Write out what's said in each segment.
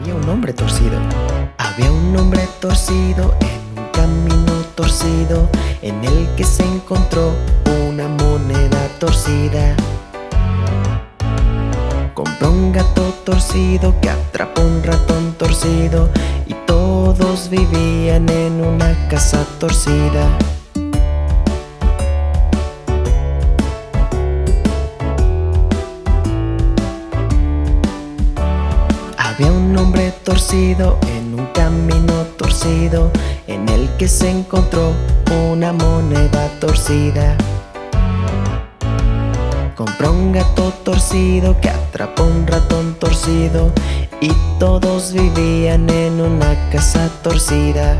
Había un hombre torcido. Había un hombre torcido en un camino torcido en el que se encontró una moneda torcida. Compró un gato torcido que atrapó un ratón torcido y todos vivían en una casa torcida. Torcido en un camino torcido En el que se encontró una moneda torcida. Compró un gato torcido que atrapó un ratón torcido Y todos vivían en una casa torcida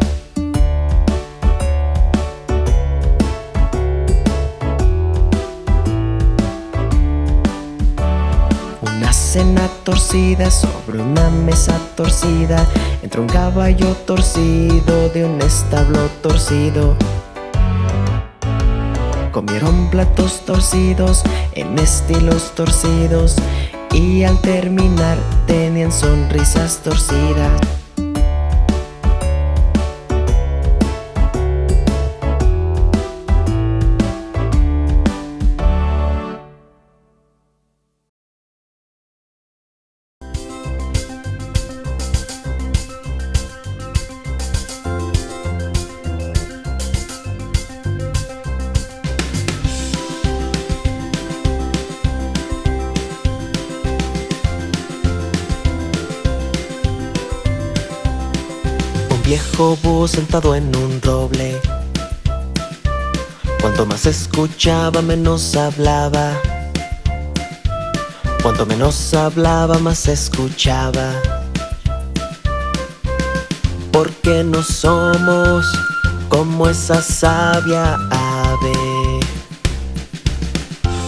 Torcida sobre una mesa torcida Entró un caballo torcido de un establo torcido. Comieron platos torcidos en estilos torcidos Y al terminar tenían sonrisas torcidas sentado en un roble. Cuanto más escuchaba menos hablaba. Cuanto menos hablaba más escuchaba. Porque no somos como esa sabia ave.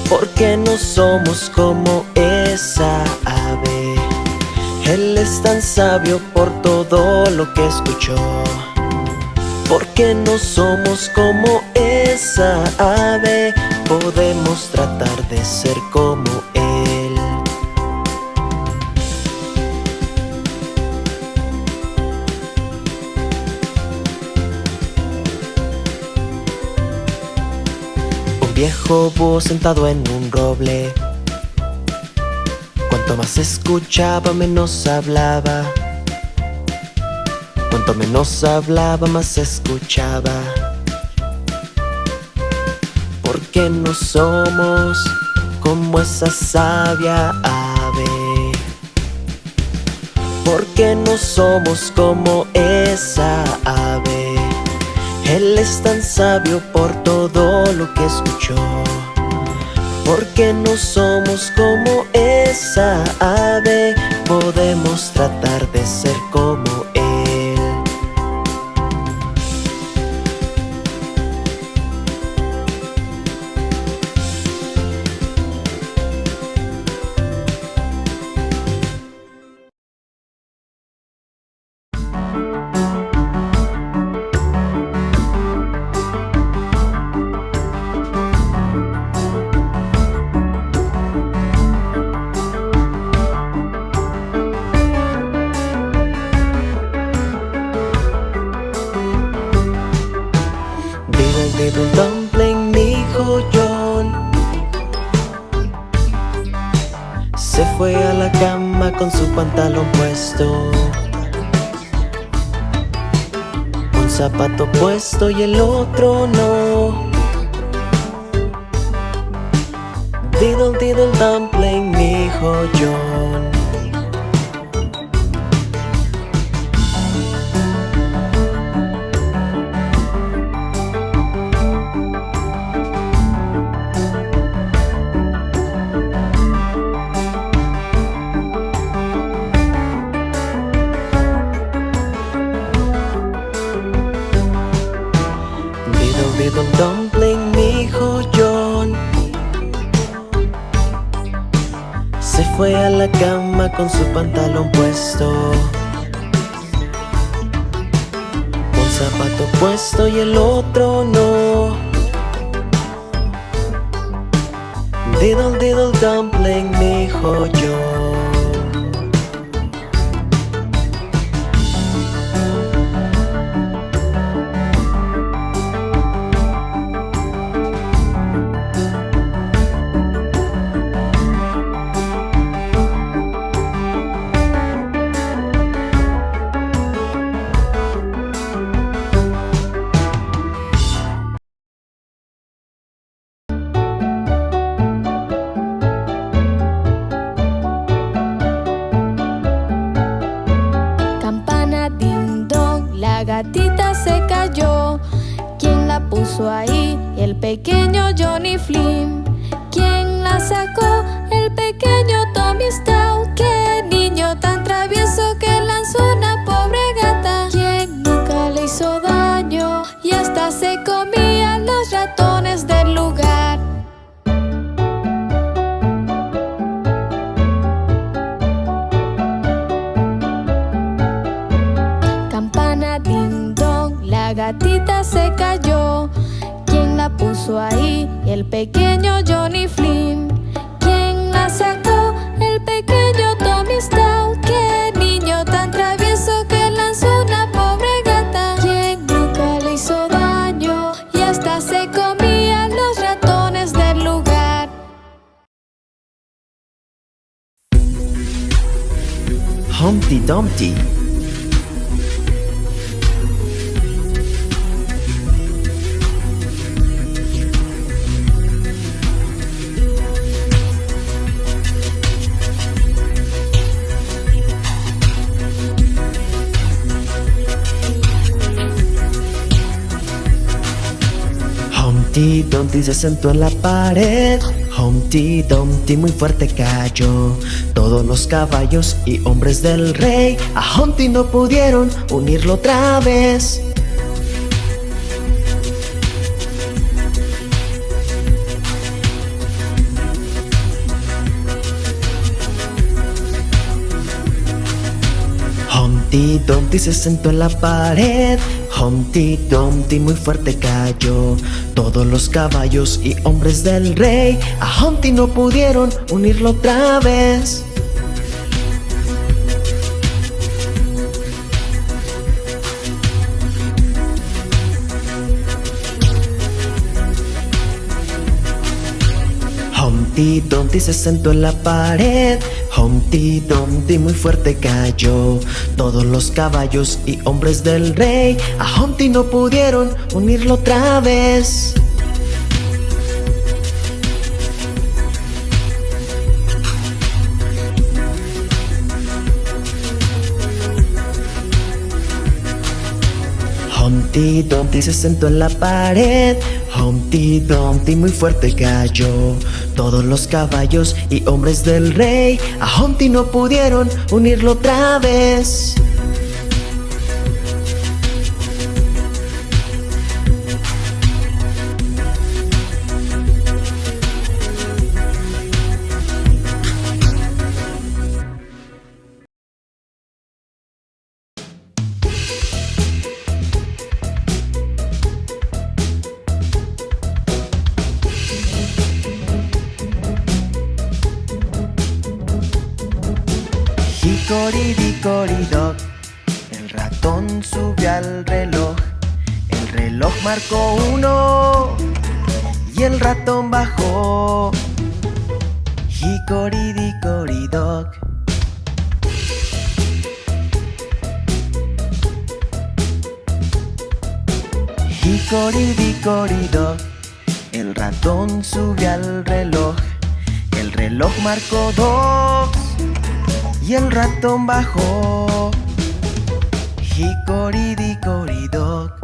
Porque no somos como esa ave. Él es tan sabio por todo lo que escuchó Porque no somos como esa ave Podemos tratar de ser como Él. Un viejo búho sentado en un roble. Cuanto más escuchaba menos hablaba Cuanto menos hablaba más escuchaba. Porque no somos como esa sabia ave. Porque no somos como esa ave. Él es tan sabio por todo lo que escuchó. Porque no somos como esa ave Podemos tratar zapato puesto y el otro no. Diddle diddle dumpling, dijo John con su pantalón puesto. Un zapato puesto y el otro no. Diddle diddle dumpling, dijo John cayó. ¿Quién la puso ahí? El pequeño Johnny Flynn. ¿Quién la sacó? El pequeño Tommy Stout. ¡Qué niño tan travieso que lanzó una pobre gata! ¿Quién nunca le hizo daño? Y hasta se comía los ratones del lugar. Humpty Dumpty. Humpty Dumpty se sentó en la pared. Humpty Dumpty muy fuerte cayó. Todos los caballos y hombres del rey a Humpty no pudieron unirlo otra vez. Humpty Dumpty se sentó en la pared. Humpty Dumpty muy fuerte cayó. Todos los caballos y hombres del rey a Humpty no pudieron unirlo otra vez. Humpty Dumpty se sentó en la pared. Humpty Dumpty muy fuerte cayó. Todos los caballos y hombres del rey a Humpty no pudieron unirlo otra vez. Humpty Dumpty se sentó en la pared. Humpty Dumpty muy fuerte cayó. Todos los caballos y hombres del rey a Humpty no pudieron unirlo otra vez. Ratón bajó Hickory-dickory-dock Hickory-dickory-dock El ratón subió al reloj. El reloj marcó dos. Y el ratón bajó. Hickory-dickory-dock.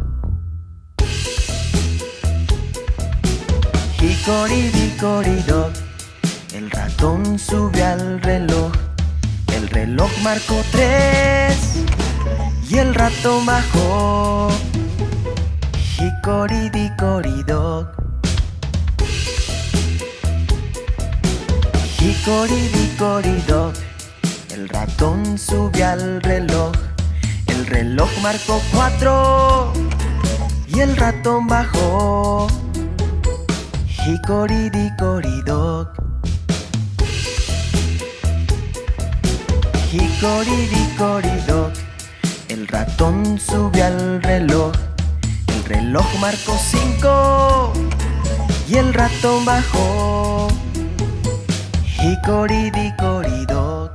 Hickory-dickory-dock. El ratón subió al reloj. El reloj marcó tres y el ratón bajó. Hickory-dickory-dock. Hickory-dickory-dock. El ratón subió al reloj. El reloj marcó cuatro y el ratón bajó. Hickory-dickory-dock. Hickory-dickory-dock. El ratón subió al reloj. El reloj marcó cinco y el ratón bajó. Hickory-dickory-dock.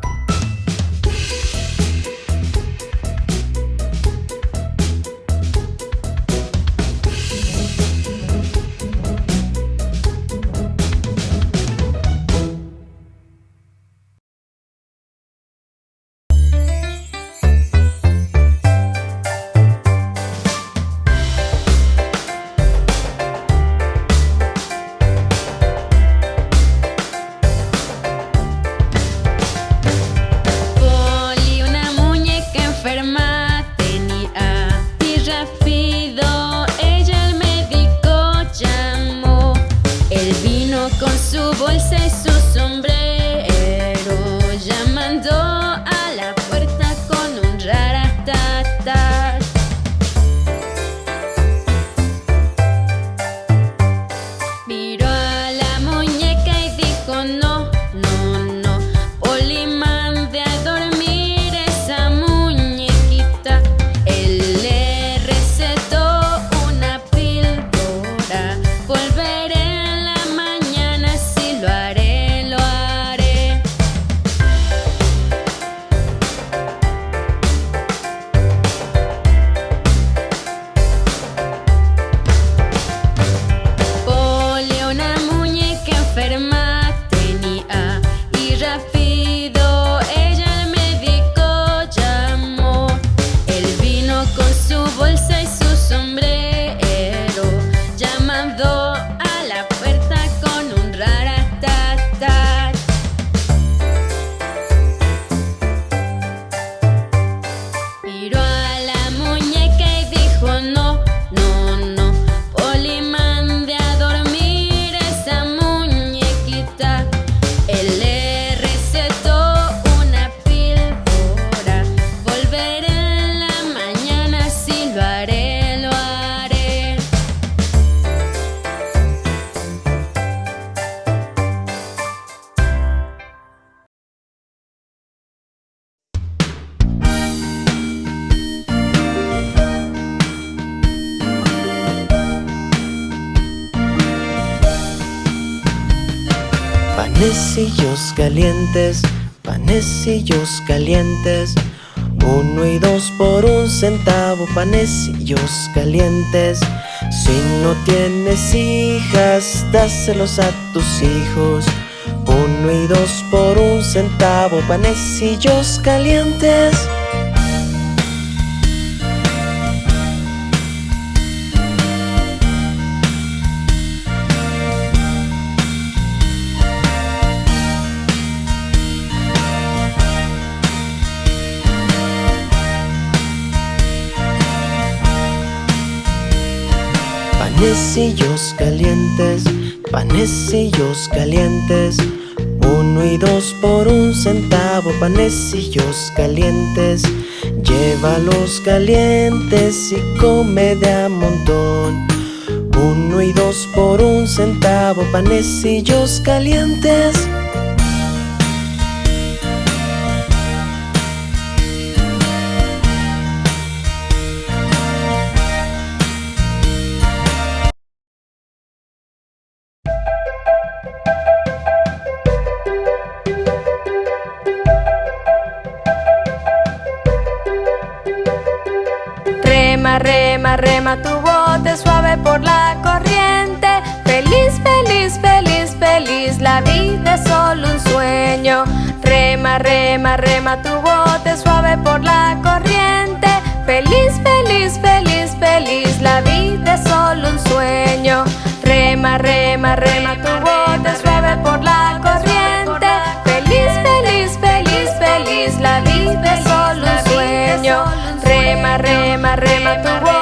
Calientes, panecillos calientes. Uno y dos por un centavo, panecillos calientes. Si no tienes hijas, dáselos a tus hijos. Uno y dos por un centavo, panecillos calientes. Panecillos calientes, panecillos calientes. Uno y dos por un centavo, panecillos calientes. Llévalos calientes y come de a montón. Uno y dos por un centavo, panecillos calientes. Rema, rema, rema tu bote suave por la corriente. Feliz, feliz, feliz, feliz, la vida es solo un sueño. Rema, rema, rema tu bote suave por la corriente. Feliz, feliz, feliz, feliz, la vida es solo un sueño. Rema, rema, rema tu bote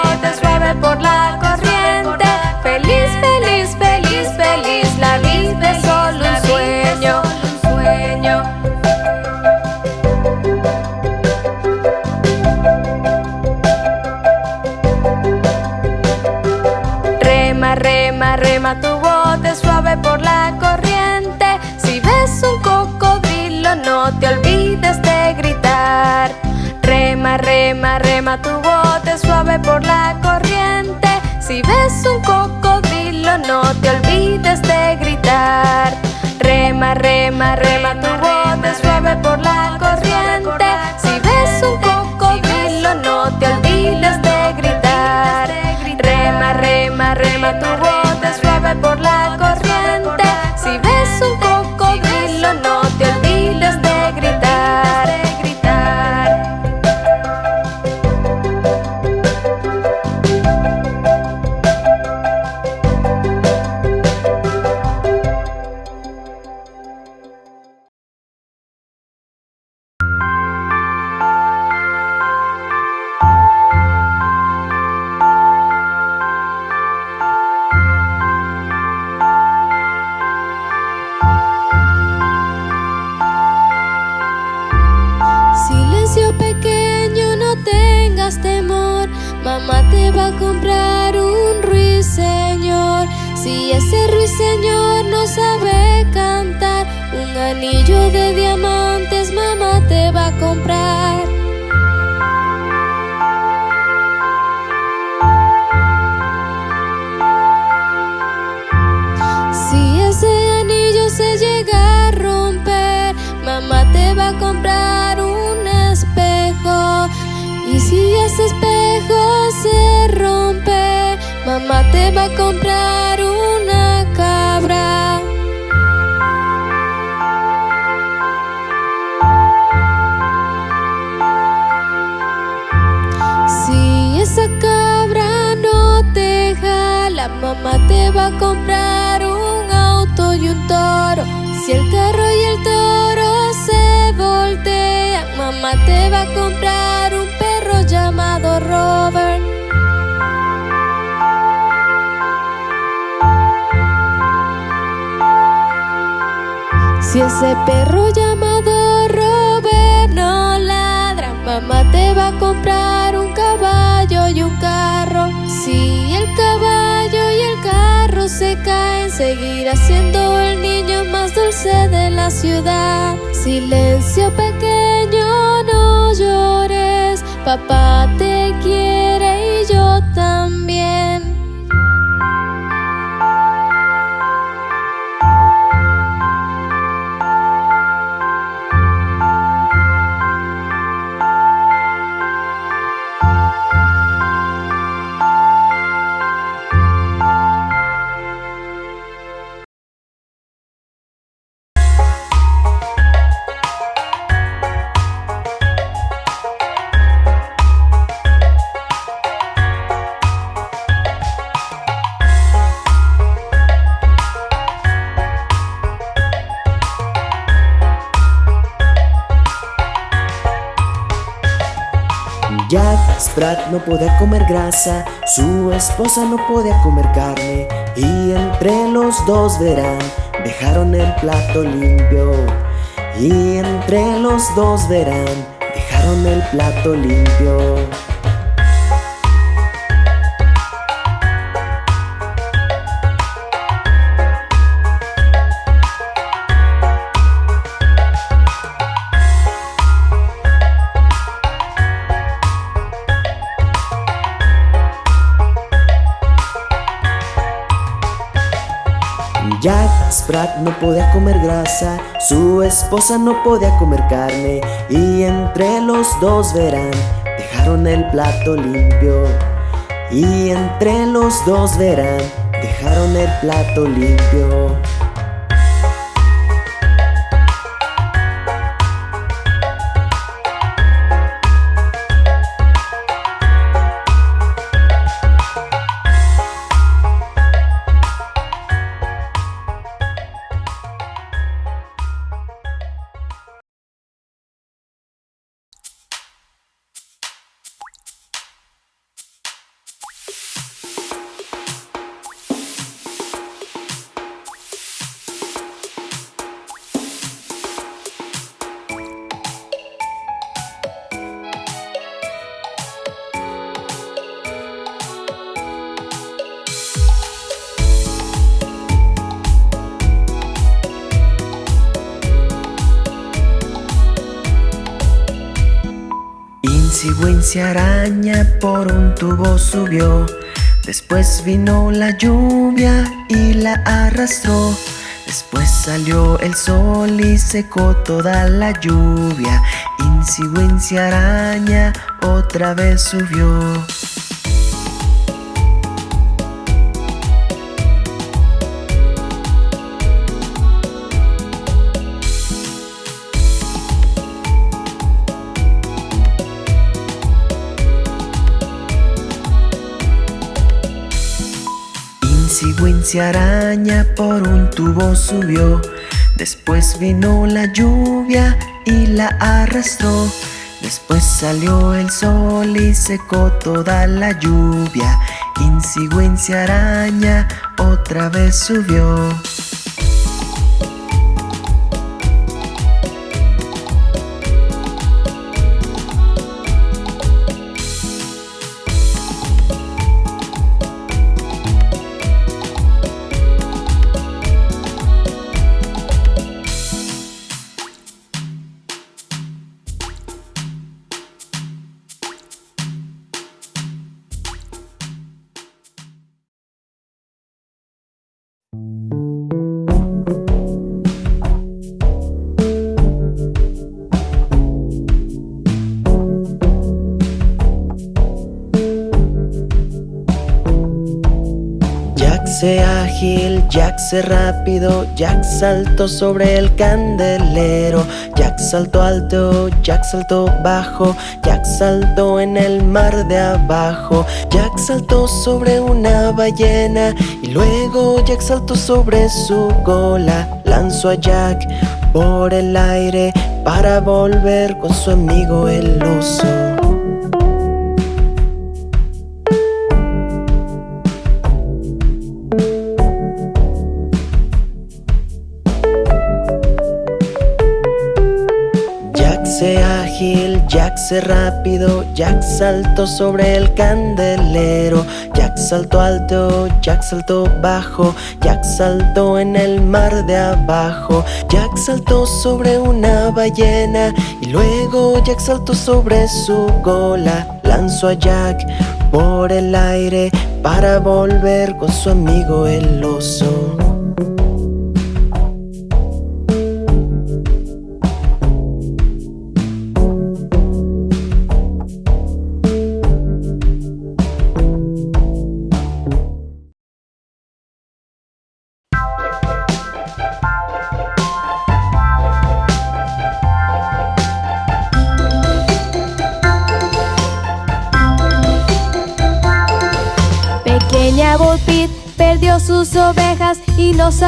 Rema, rema, rema tu bote suave por la corriente. Si ves un cocodrilo, no te olvides de gritar. Rema, rema, rema tu mamá te va a comprar una cabra. Si esa cabra no te jala, mamá te va a comprar un auto y un toro. Si el carro y el toro se voltean, mamá te va a comprar ese perro llamado Robert no ladra, mamá te va a comprar un caballo y un carro. Si el caballo y el carro se caen, seguirá siendo el niño más dulce de la ciudad. Silencio pequeño, no llores, papá te quiere y yo también. Jack Sprat no podía comer grasa, su esposa no podía comer carne y entre los dos verán, dejaron el plato limpio. Y entre los dos verán, dejaron el plato limpio. Jack Sprat no podía comer grasa, su esposa no podía comer carne y entre los dos verán, dejaron el plato limpio. Y entre los dos verán, dejaron el plato limpio. Cigüencia araña por un tubo subió. Después vino la lluvia y la arrastró. Después salió el sol y secó toda la lluvia. Incigüencia araña otra vez subió Cigüencia araña por un tubo subió. Después vino la lluvia y la arrastró. Después salió el sol y secó toda la lluvia. Incigüencia araña otra vez subió Jack ágil, Jack se rápido, Jack saltó sobre el candelero, Jack saltó alto, Jack saltó bajo, Jack saltó en el mar de abajo, Jack saltó sobre una ballena y luego Jack saltó sobre su cola, lanzó a Jack por el aire para volver con su amigo el oso. Rápido, Jack saltó sobre el candelero. Jack saltó alto, Jack saltó bajo. Jack saltó en el mar de abajo. Jack saltó sobre una ballena Y luego Jack saltó sobre su cola Lanzó a Jack por el aire Para volver con su amigo el oso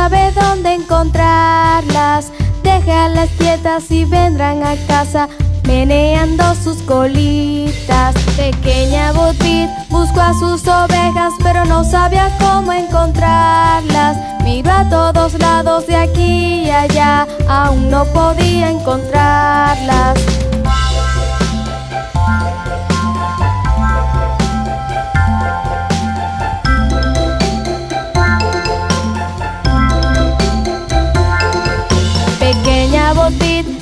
sabe dónde encontrarlas. Déjalas quietas y vendrán a casa meneando sus colitas. Pequeña Botbit buscó a sus ovejas pero no sabía cómo encontrarlas Miró a todos lados de aquí y allá, aún no podía encontrarlas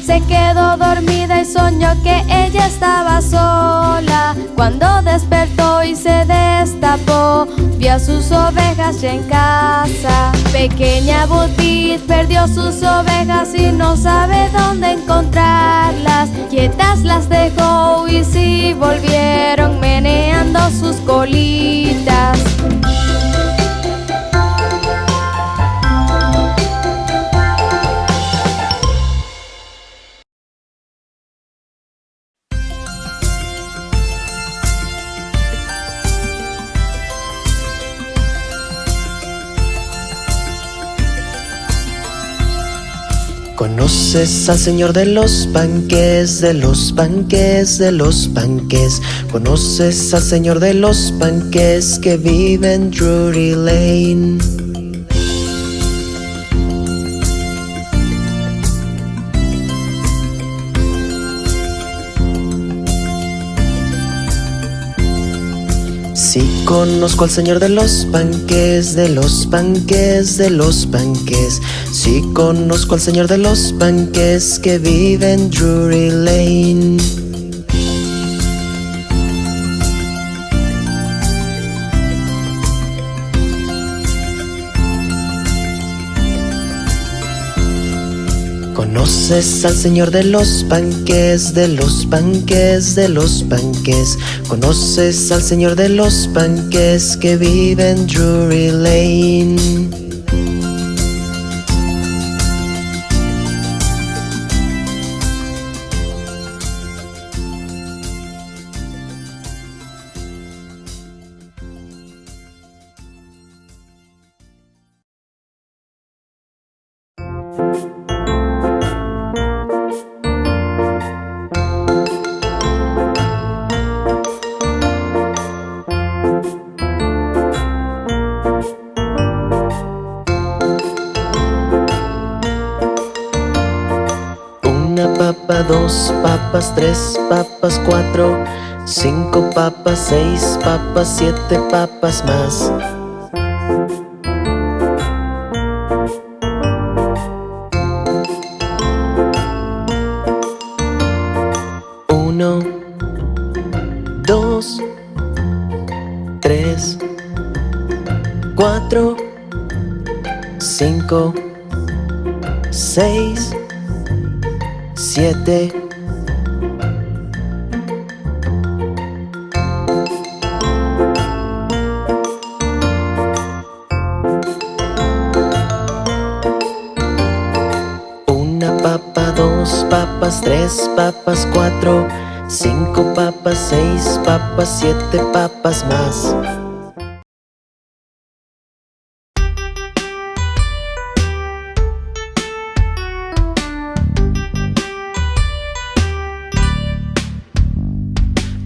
se quedó dormida y soñó que ella estaba sola. Cuando despertó y se destapó Vio a sus ovejas ya en casa. Pequeña Butit perdió sus ovejas y no sabe dónde encontrarlas. Quietas las dejó y sí volvieron meneando sus colitas Conoces al señor de los panques, de los panques, de los panques. Conoces al señor de los panques que vive en Drury Lane. Conozco al señor de los panques, de los panques, de los panques Sí conozco al señor de los panques que vive en Drury Lane Conoces al señor de los panques, de los panques, de los panques. Conoces al señor de los panques que vive en Drury Lane papas, cuatro, cinco papas, seis papas, siete papas más. Uno, dos, tres, cuatro, cinco, seis, siete tres papas, cuatro Cinco papas, seis papas, siete papas más.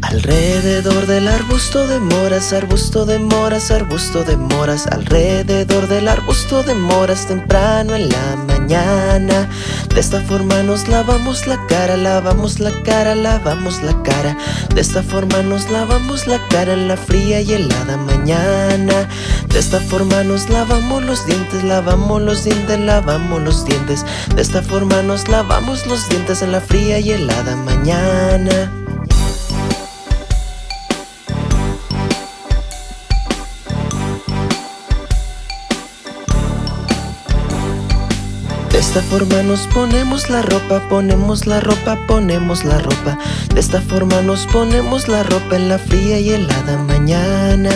Alrededor del arbusto de moras, arbusto de moras, arbusto de moras Alrededor del arbusto de moras temprano en la mañana De esta forma nos lavamos la cara, lavamos la cara, lavamos la cara. De esta forma nos lavamos la cara en la fría y helada mañana. De esta forma nos lavamos los dientes, lavamos los dientes, lavamos los dientes. De esta forma nos lavamos los dientes en la fría y helada mañana esta forma nos ponemos la ropa, ponemos la ropa, ponemos la ropa. De esta forma nos ponemos la ropa en la fría y helada mañana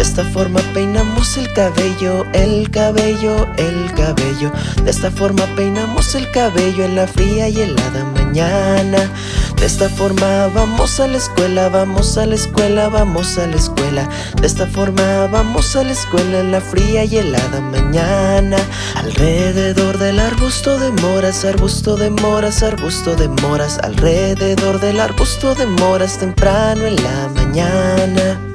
De esta forma peinamos el cabello, el cabello, el cabello. De esta forma peinamos el cabello en la fría y helada mañana. De esta forma vamos a la escuela, vamos a la escuela, vamos a la escuela. De esta forma vamos a la escuela en la fría y helada mañana. Alrededor del arbusto de moras, arbusto de moras, arbusto de moras. Alrededor del arbusto de moras temprano en la mañana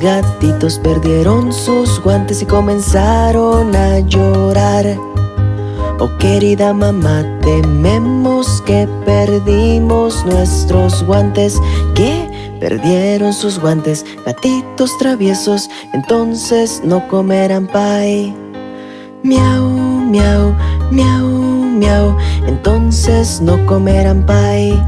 Gatitos perdieron sus guantes y comenzaron a llorar Oh querida mamá, tememos que perdimos nuestros guantes ¿Qué? Perdieron sus guantes, gatitos traviesos Entonces no comerán pie Miau, miau, miau, miau Entonces no comerán pie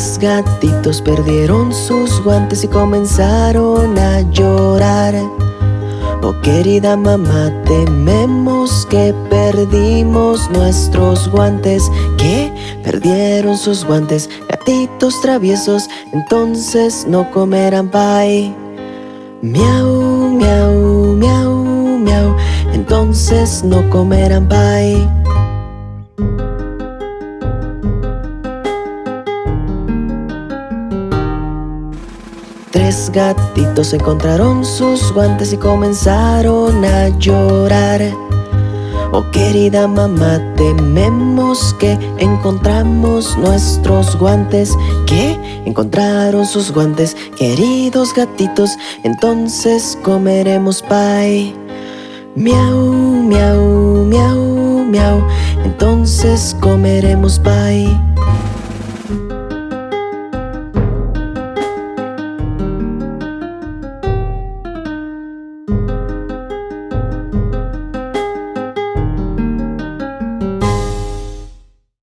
Tres gatitos perdieron sus guantes y comenzaron a llorar Oh querida mamá, tememos que perdimos nuestros guantes ¿Qué? Perdieron sus guantes, gatitos traviesos Entonces no comerán pie Miau, miau, miau, miau Entonces no comerán pie Tres gatitos encontraron sus guantes y comenzaron a llorar Oh querida mamá, tememos que encontramos nuestros guantes ¿Qué? Encontraron sus guantes, queridos gatitos Entonces comeremos pie Miau, miau, miau, miau Entonces comeremos pie